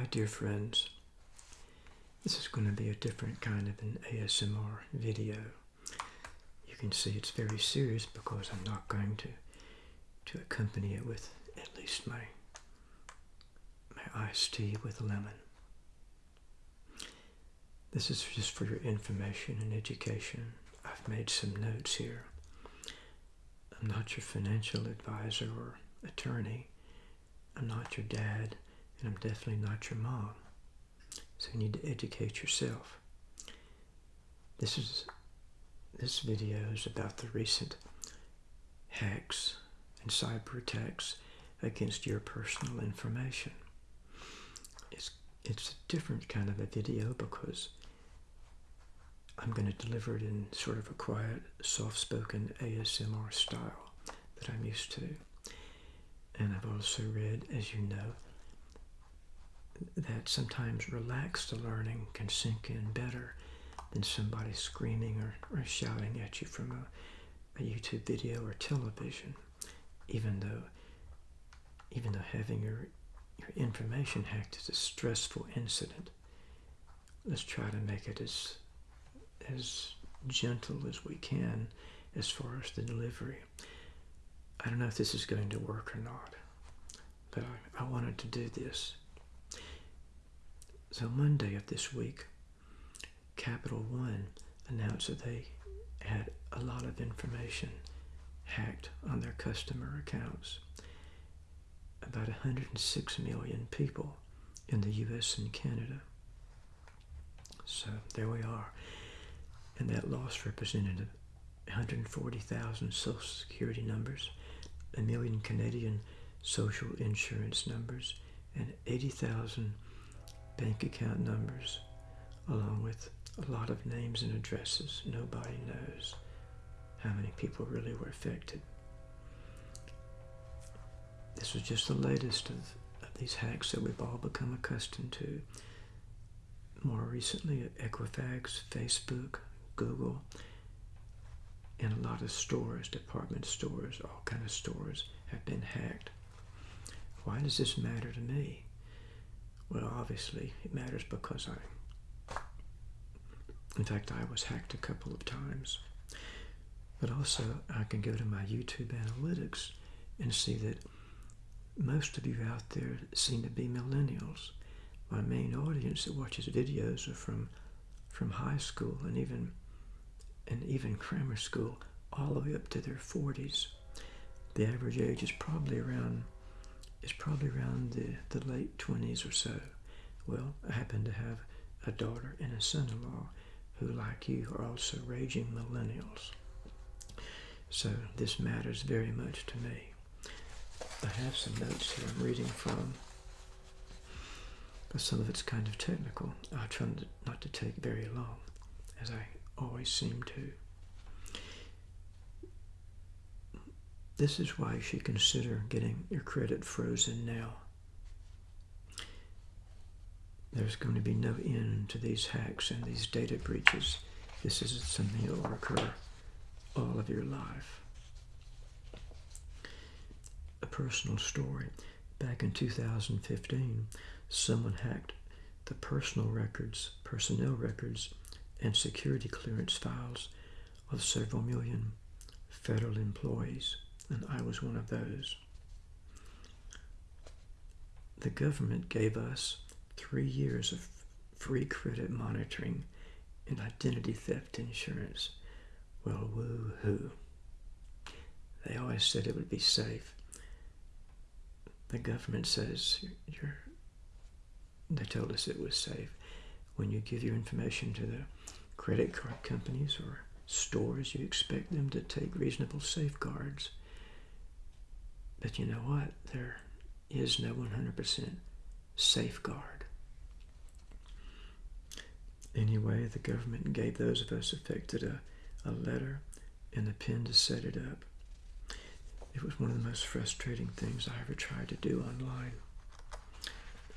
Hi, dear friends. This is going to be a different kind of an ASMR video. You can see it's very serious because I'm not going to to accompany it with at least my my iced tea with lemon. This is just for your information and education. I've made some notes here. I'm not your financial advisor or attorney. I'm not your dad, and I'm definitely not your mom. So you need to educate yourself. This is this video is about the recent hacks and cyber attacks against your personal information. It's it's a different kind of a video because I'm going to deliver it in sort of a quiet, soft-spoken ASMR style that I'm used to. And I've also read, as you know, that sometimes relaxed learning can sink in better than somebody screaming or, or shouting at you from a, a YouTube video or television, even though even though having your your information hacked is a stressful incident. Let's try to make it as as gentle as we can as far as the delivery. I don't know if this is going to work or not, but I, I wanted to do this. So Monday of this week, Capital One announced that they had a lot of information hacked on their customer accounts. About 106 million people in the US and Canada. So there we are and that loss represented 140,000 Social Security numbers, a million Canadian social insurance numbers, and 80,000 bank account numbers, along with a lot of names and addresses. Nobody knows how many people really were affected. This was just the latest of, of these hacks that we've all become accustomed to. More recently, Equifax, Facebook, Google, and a lot of stores, department stores, all kind of stores have been hacked. Why does this matter to me? Well, obviously it matters because I, in fact, I was hacked a couple of times. But also I can go to my YouTube analytics and see that most of you out there seem to be millennials. My main audience that watches videos are from from high school and even and even grammar school all the way up to their 40s. The average age is probably around is probably around the, the late 20s or so. Well, I happen to have a daughter and a son-in-law who, like you, are also raging millennials. So this matters very much to me. I have some notes here I'm reading from, but some of it's kind of technical. I'll try not to take very long, as I always seem to. This is why you should consider getting your credit frozen now. There's going to be no end to these hacks and these data breaches. This is something that will occur all of your life. A personal story. Back in 2015, someone hacked the personal records, personnel records and security clearance files of several million federal employees, and I was one of those. The government gave us three years of free credit monitoring and identity theft insurance. Well, woo-hoo. They always said it would be safe. The government says you're, they told us it was safe when you give your information to the credit card companies or stores, you expect them to take reasonable safeguards. But you know what? There is no 100% safeguard. Anyway, the government gave those of us affected a, a letter and a pen to set it up. It was one of the most frustrating things I ever tried to do online.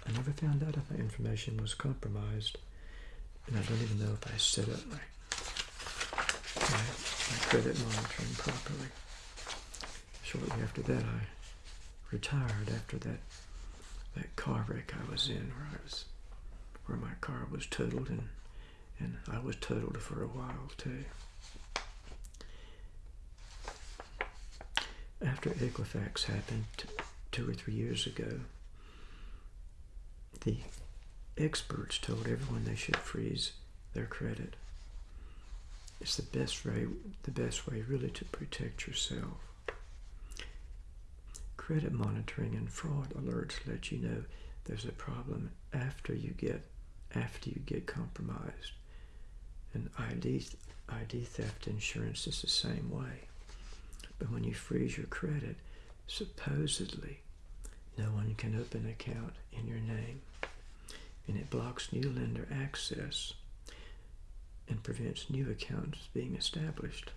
I never found out if my information was compromised and I don't even know if I set up my, my, my credit monitoring properly. Shortly after that, I retired after that that car wreck I was in where I was where my car was totaled and and I was totaled for a while too. After Equifax happened two or three years ago, the experts told everyone they should freeze their credit. It's the best way, the best way really to protect yourself. Credit monitoring and fraud alerts let you know there's a problem after you get after you get compromised. And ID ID theft insurance is the same way. But when you freeze your credit, supposedly no one can open an account in your name. And it blocks new lender access and prevents new accounts being established.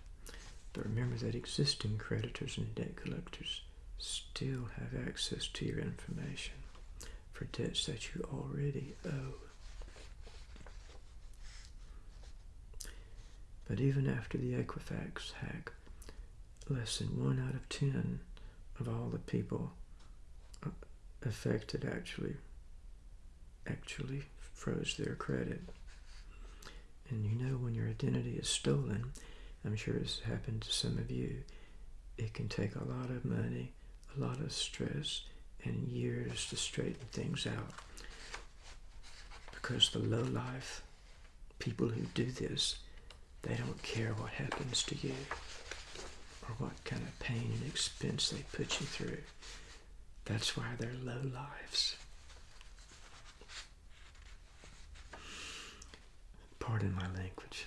But remember that existing creditors and debt collectors still have access to your information for debts that you already owe. But even after the Equifax hack, less than one out of ten of all the people uh, affected actually actually froze their credit. And you know when your identity is stolen, I'm sure it's happened to some of you, it can take a lot of money, a lot of stress, and years to straighten things out. Because the low life people who do this, they don't care what happens to you or what kind of pain and expense they put you through. That's why they're low lives. Pardon my language.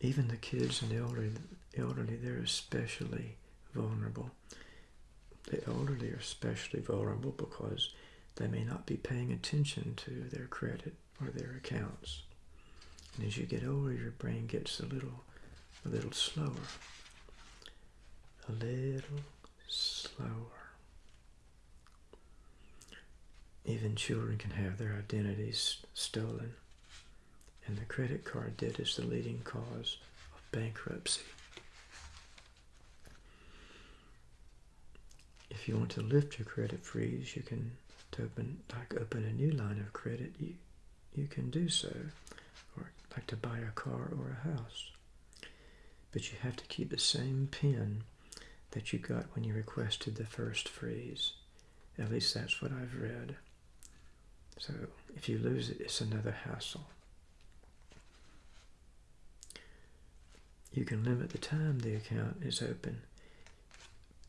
Even the kids and the elderly, elderly, they're especially vulnerable. The elderly are especially vulnerable because they may not be paying attention to their credit or their accounts. And as you get older, your brain gets a little, a little slower. A little slower. Even children can have their identities stolen, and the credit card debt is the leading cause of bankruptcy. If you want to lift your credit freeze, you can to open like open a new line of credit. You you can do so, or like to buy a car or a house. But you have to keep the same PIN that you got when you requested the first freeze. At least that's what I've read. So if you lose it, it's another hassle. You can limit the time the account is open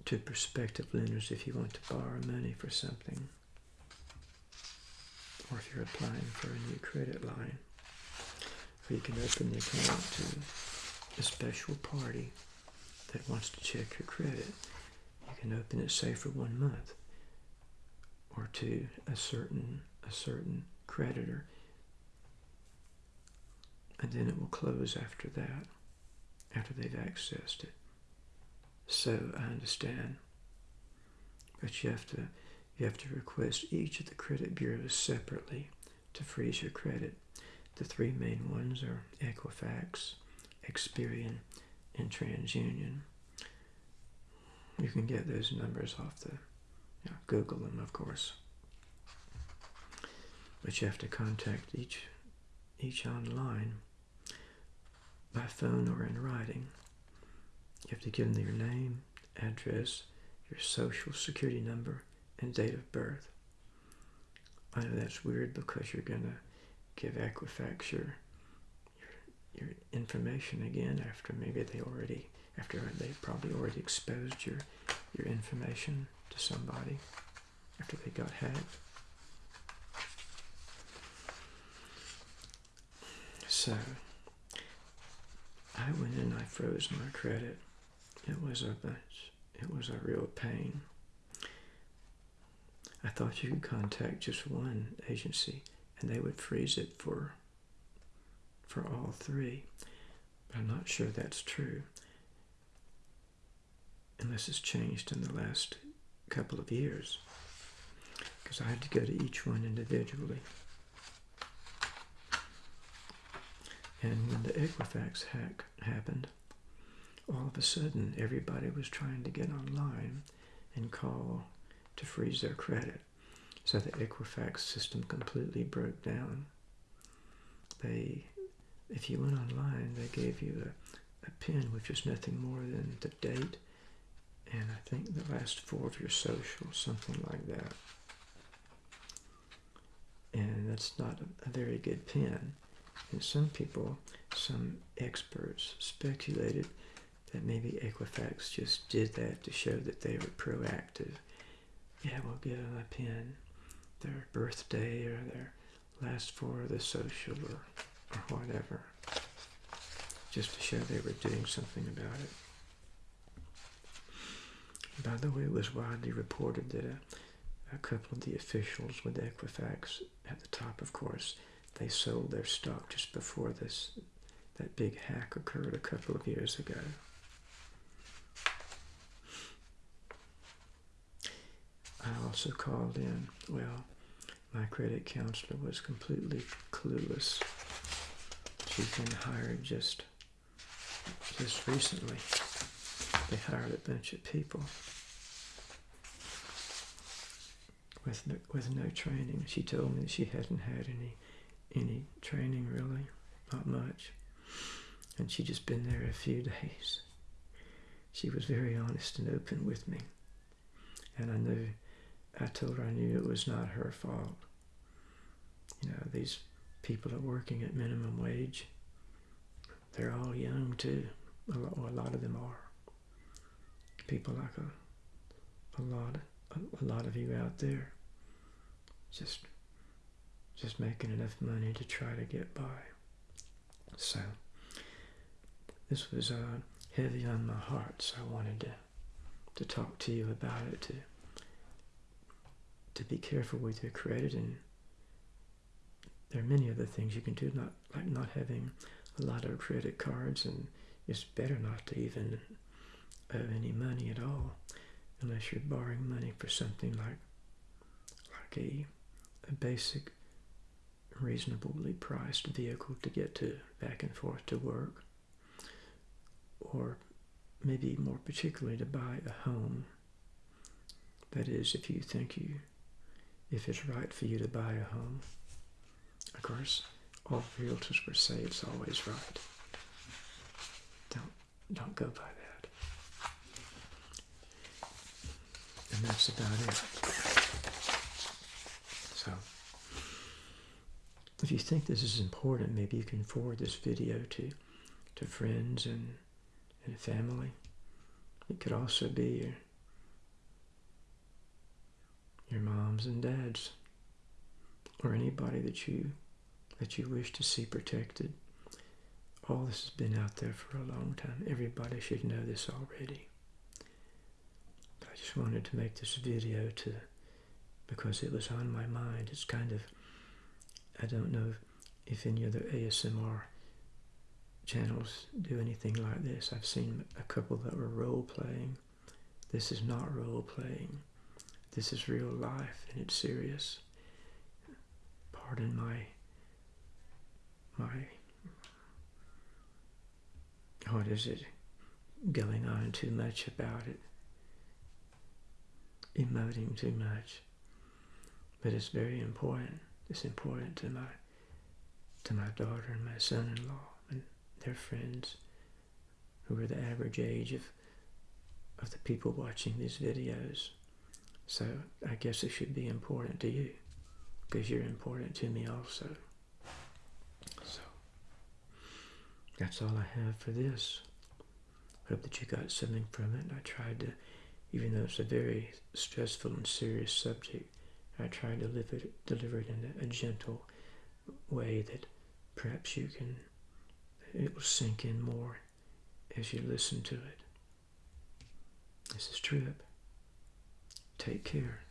to prospective lenders if you want to borrow money for something or if you're applying for a new credit line. Or you can open the account to a special party that wants to check your credit. You can open it, say, for one month or to a certain a certain creditor, and then it will close after that, after they've accessed it. So I understand, but you have to you have to request each of the credit bureaus separately to freeze your credit. The three main ones are Equifax, Experian, and TransUnion. You can get those numbers off the, you know, Google them, of course. But you have to contact each, each online by phone or in writing. You have to give them your name, address, your social security number, and date of birth. I know that's weird because you're going to give Equifax your, your, your information again after maybe they already, after they probably already exposed your, your information to somebody after they got hacked. So, I went in, I froze my credit. It was a, it was a real pain. I thought you could contact just one agency and they would freeze it for for all three. But I'm not sure that's true. Unless it's changed in the last couple of years. Because I had to go to each one individually. And when the Equifax hack happened, all of a sudden everybody was trying to get online and call to freeze their credit. So the Equifax system completely broke down. They, if you went online, they gave you a, a pin which was nothing more than the date and I think the last four of your social, something like that. And that's not a, a very good pin. And some people, some experts speculated that maybe Equifax just did that to show that they were proactive. Yeah, we'll give them a pin, their birthday or their last four of the social or, or whatever, just to show they were doing something about it. By the way, it was widely reported that a, a couple of the officials with Equifax, at the top, of course, they sold their stock just before this that big hack occurred a couple of years ago. I also called in. Well, my credit counselor was completely clueless. She's been hired just just recently. They hired a bunch of people with no, with no training. She told me she hadn't had any any training really, not much, and she'd just been there a few days. She was very honest and open with me, and I knew. I told her I knew it was not her fault. You know, these people are working at minimum wage. They're all young too. A lot, well, a lot of them are. People like a, a lot, a, a lot of you out there, just, just making enough money to try to get by. So, this was uh, heavy on my heart, so I wanted to, to talk to you about it too to be careful with your credit and there are many other things you can do not like not having a lot of credit cards and it's better not to even owe any money at all unless you're borrowing money for something like like a, a basic reasonably priced vehicle to get to back and forth to work. Or maybe more particularly to buy a home. That is if you think you if it's right for you to buy a home. Of course, all realtors will say it's always right. Don't don't go by that. And that's about it. So if you think this is important, maybe you can forward this video to to friends and and family. It could also be your your moms and dads, or anybody that you that you wish to see protected. All this has been out there for a long time. Everybody should know this already. But I just wanted to make this video to because it was on my mind. It's kind of I don't know if any other ASMR channels do anything like this. I've seen a couple that were role playing. This is not role playing. This is real life and it's serious. Pardon my my what is it? Going on too much about it. Emoting too much. But it's very important. It's important to my to my daughter and my son-in-law and their friends who are the average age of of the people watching these videos so I guess it should be important to you because you're important to me also. So that's all I have for this. Hope that you got something from it. I tried to, even though it's a very stressful and serious subject, I tried to it, deliver it in a gentle way that perhaps you can, it will sink in more as you listen to it. This is Trip. Take care.